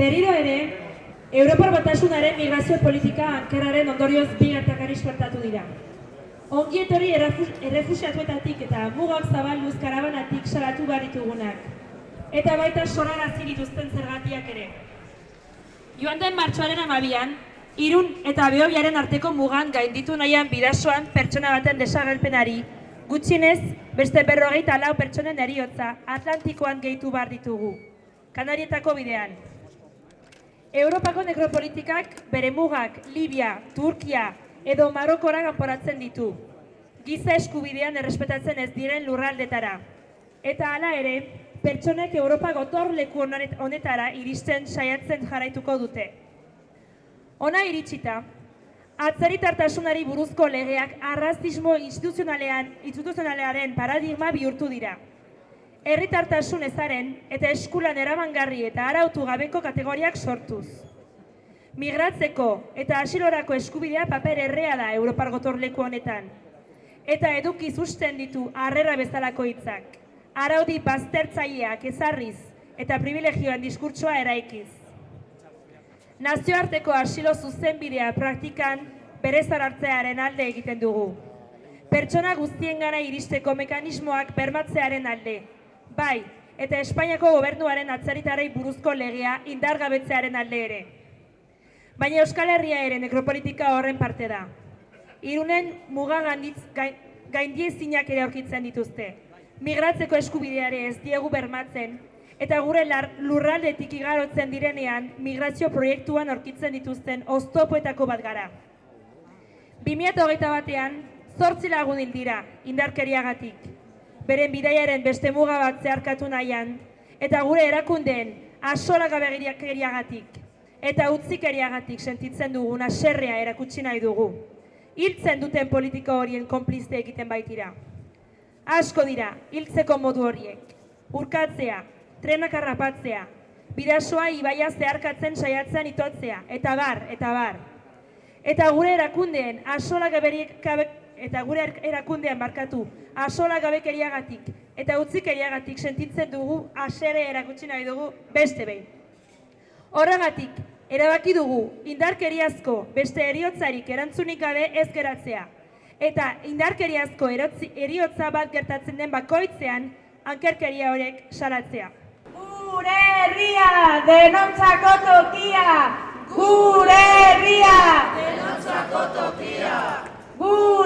Berriro ere, Europar Batasunaren migrazio politika ankerraren ondorioz bi gertakari suertatu dira. Ongi etorri errefu- errefuxiatuetatik eta mugak zabalduz karabanatik salatu behar ditugunak. Eta baita sorarazi dituzten zergatiak ere. Joan den martxoaren amabian, irun eta behobiaren arteko mugan gainditu nahian bidasoan pertsona baten desagerpenari, gutxienez beste berrogeita lau pertsonen eriotza Atlantikoan gehitu behar ditugu. Kanarietako bidean. Europako nekropolitikak bere mugak Libia, Turkia edo Marokora kanporatzen ditu. Giza eskubidean errespetatzen ez diren lurraldetara. Eta hala ere, pertsonek Europa gotorleku honet- honetara iristen saiatzen jarraituko dute. Ona iritsita, atzaritartasunari buruzko legeak arrazismo instituzionalean, instituzionalearen paradigma bihurtu dira. Herritartasun ezaren eta eskulan eramangarri eta arautu gabeko kategoriak sortuz. Migratzeko eta asilorako eskubidea paper errea da Europar gotorleku honetan. Eta edukiz usten ditu harrera bezalako hitzak. Araudi baztertzaileak ezarriz eta privilegioen diskurtsoa eraikiz. Nazioarteko asilo zuzenbidea praktikan bere zarartzearen alde egiten dugu. Pertsona guztien gana iristeko mekanismoak bermatzearen alde. Bai, eta Espainiako gobernuaren atzaritarei buruzko legea indargabetzearen alde ere. Baina Euskal Herria ere nekropolitika horren parte da. Irunen muga gaindiezinak ere aurkitzen dituzte. Migratzeko eskubideare ez diegu bermatzen, eta gure lurraldetik igarotzen direnean migrazio proiektuan aurkitzen dituzten oztopoetako bat gara. 2008 batean, zortzi lagun hil dira, indarkeriagatik. Beren bidaiaren beste muga bat zeharkatu nahian, eta gure erakundeen asolagabegiriagatik eta utzikeriagatik sentitzen dugun aserrea erakutsi nahi dugu. Hiltzen duten politika horien konplizte egiten baitira. Asko dira, hiltzeko modu horiek. Urkatzea, trenak harrapatzea, bidasoa ibaia zeharkatzen saiatzen itotzea, eta bar, eta bar. Eta gure erakundeen asola gaberik gabe, eta gure er- erakundean barkatu asola gabekeriagatik eta utzikeriagatik sentitzen dugu asere erakutsi nahi dugu beste behin. Horregatik, erabaki dugu indarkeriazko beste eriotzarik erantzunik gabe ez geratzea. Eta indarkeriazko erotzi, eriotza bat gertatzen den bakoitzean ankerkeria horrek salatzea. Gure herria, denontzako tokia! Gure herria! Denontzako tokia! Gure